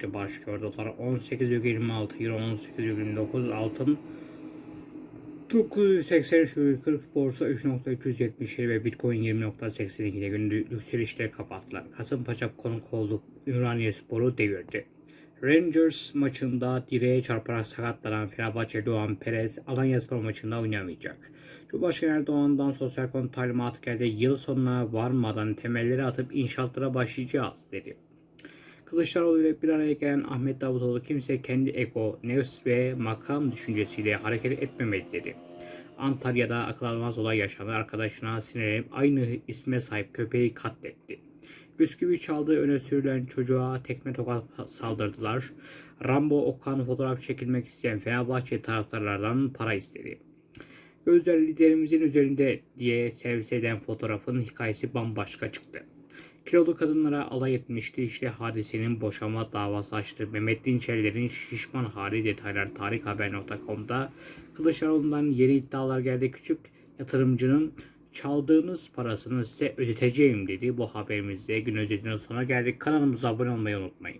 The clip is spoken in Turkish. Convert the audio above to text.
öncelikle başlıyor. Dolar 18,26, Euro 18,29, altın 983,40 borsa 3.377 ve Bitcoin 20.82 ile günlük yükselişle kapattılar. Kasımpaşa konuk olduk Ümraniye Spor'u devirdi. Rangers maçında direğe çarparak sakatlanan Fenerbahçe Doğan Perez Alanya Spor maçında oynamayacak. Cumhurbaşkanı Erdoğan'dan sosyal konu talimatı geldi. Yıl sonuna varmadan temelleri atıp inşaatlara başlayacağız dedi. Kılıçdaroğlu ile bir araya gelen Ahmet Davutoğlu kimse kendi ego, nefs ve makam düşüncesiyle hareket etmemeli dedi. Antalya'da akıl almaz olay yaşandı. Arkadaşına sinirlenip aynı isme sahip köpeği katletti. Bisküvi çaldığı öne sürülen çocuğa tekme tokat saldırdılar. Rambo Okan fotoğraf çekilmek isteyen Fenerbahçe taraftarlardan para istedi. Gözler liderimizin üzerinde diye servis eden fotoğrafın hikayesi bambaşka çıktı. Kilolu kadınlara alay etmişti. İşte hadisenin boşanma davası açtı. Mehmet Dinçerler'in şişman hali detaylar tarikhaber.com'da Kılıçdaroğlu'ndan yeni iddialar geldi. Küçük yatırımcının çaldığınız parasını size ödeteceğim dedi. Bu haberimizde gün özetinin sona geldik. Kanalımıza abone olmayı unutmayın.